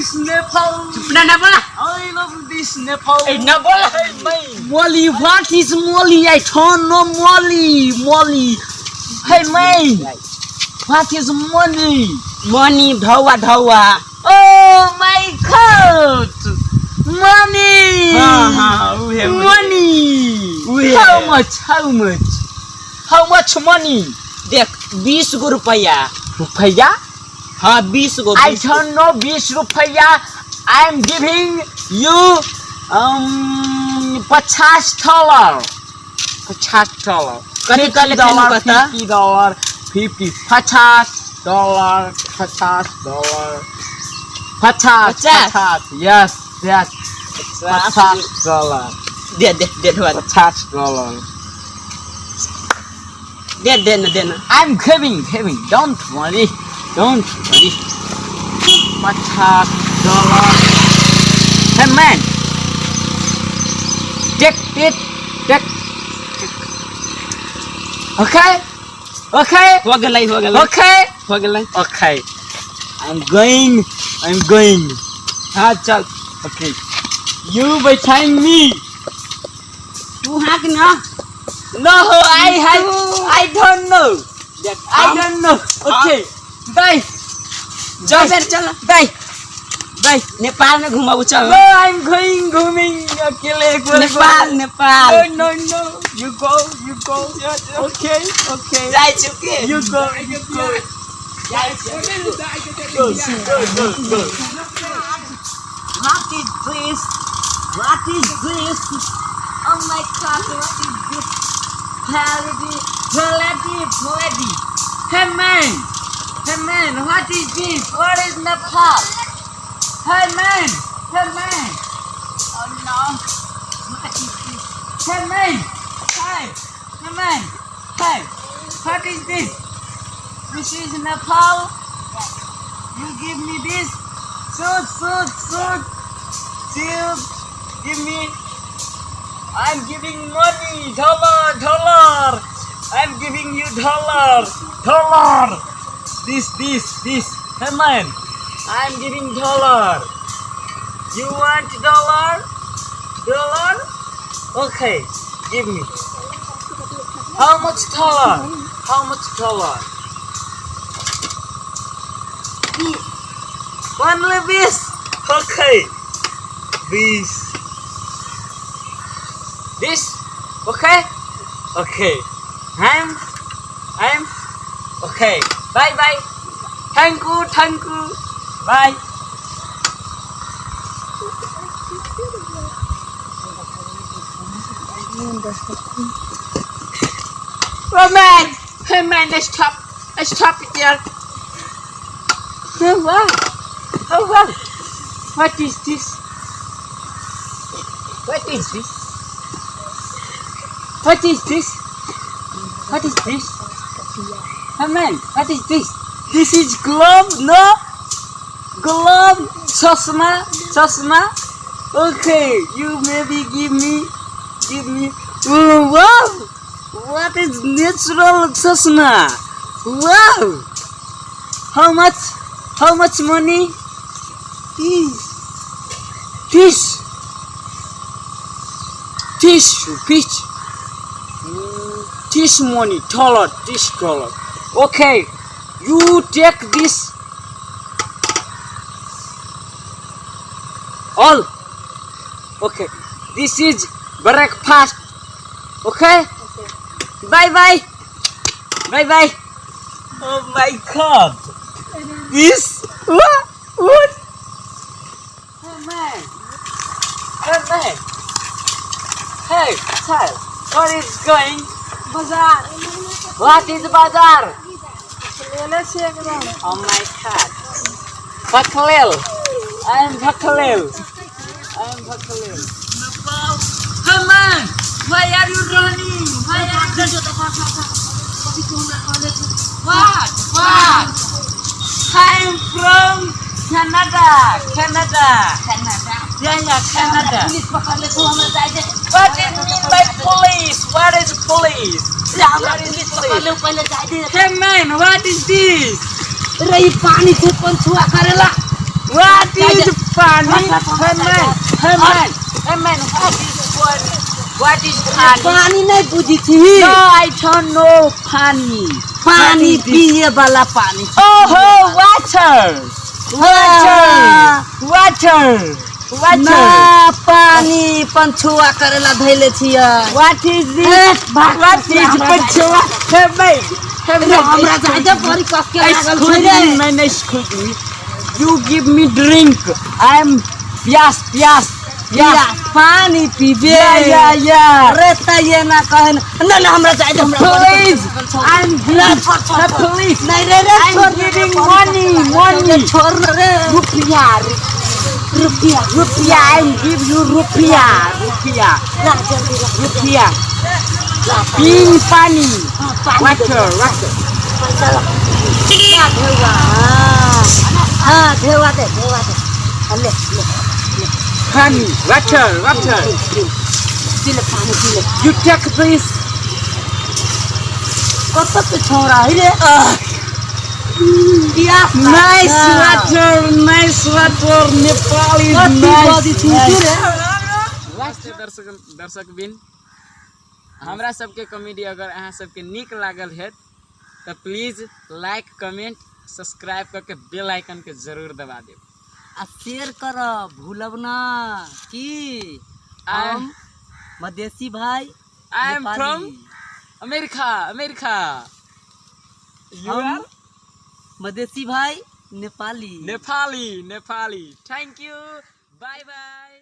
this Nepal. Cipna Nabola. I love this Nepal. Hey, Nabola, hey. Molly, what is Molly? I don't know Molly. Molly. Hey, mate. What is money? Money, dhawa, dhawa. Oh, my God. Money. Ah, we have money. We. How much? How much? How much money? Dek, 20 rupiah. Rupiah? हाँ बीस गो I बीस don't know बीस रुपया. I am giving you um पचास dollar. पचास dollar. कथी कहले dollar, बता फिफ्टी डॉलर, फिफ्टी पचास डॉलर, पचास डॉलर, पचास, पचास? पचास, yes, yes, पचास डॉलर, दे दे दे ढौवा पचास डॉलर. दे दे ना दे ना I'm giving, giving, don't worry, don't worry. पचास dollar. Hey man, take it, take. Okay, okay, हो गेलै हो गेलै okay. हो गेलै Okay. I'm going. I'm going. हाँ चल. Okay. You behind me. तू हाँक ना No, I have. I don't know. I हम- don't know. Okay. Bye. चल बेर चल Bye. Bye. नेपाल में घुमाऊ चल No, I'm going grooming. अकेले एक बार Nepal Nepal No, no, no. You go. You go. Okay. Okay. जाइ चुके You go. You go. Go. Go. Go. Go. What is this? What is this? Oh my god, what is this? Parody, parody, parody. Hey man, Hey man, what is this? What is Nepal? Hey man, hey man. Oh no, what is this? Hey man, hey, hey man, hey, what is this? This is Nepal. You give me this. Shoot, shoot, shoot. Shoot. Give me. I'm giving money, dollar, dollar. I'm giving you dollar, dollar. This, this, this. Hey man, I'm giving dollar. You want dollar? Dollar? Okay, give me. How much dollar? How much dollar? Only this. Okay, this. This? Okay? Okay. I'm I'm okay. Bye bye. Thank you, thank you. Bye. Oh man! oh man, let's stop. Let's stop it there. Oh wow. Oh wow. What is this? What is this? What is this? What is this? Oh man, what is this? This is glove, no? Glove, chasma, chasma. Okay, you maybe give me, give me. Wow! What is natural chasma? Wow! How much? How much money? This. Fish. Tissue, fish. This money, dollar, this dollar okay you take this. All. Okay this is breakfast. Okay, okay. bye bye. Bye bye. Oh my god. This? What? What? Hey man. Hey man. Hey child. What is going? Bazaar. What is bazaar? Elesi. Oh my god. Bakhalil. I am Bakhalil. I am Bakhalil. Come on. Why are you running? Why are you running? What? What? I am from Canada. Canada. Canada. Yeah, yeah, Canada. What is mean by police? What is police? Yeah, what is it? पहले पहले जाय दे। Hey man what is this रे पानी से पण छुआ करेला। What is pani? Hey man hey man hey man what is pani what is pani पानी नहीं बुझी छी नो आई डोंट नो पानी। पानी पिए वाला पानी। ओहो वाटर वाटर वाटर पानी पंछुआ करेला धैले ड्रिंक आई एम प्यास प्यास या पानी अरे त ना कहन। हमरा हमरा I am glad for please नहीं रे रे आई मनी मनी छोड़ रे। रुपया। rupiah rupiah I give you rupiah rupiah rupiah being funny oh, water water Honey, water, water. You take this. What's tak The cora, ini. Nice water, nice water. Nepal is कति nice. दर्शक दर्शक बिन हमरा सबके comedy अगर अहाँ सबके नीक लागल है तऽ प्लीज़ लाइक कमेंट सब्सक्राइब करके बेल आइकन के ज़रूर दबा देब आ शेयर कर भूलब ना। की? हम मधेसी भाई I am from America America. You are Madhesi भाई Nepali. Nepali Nepali. Thank you bye bye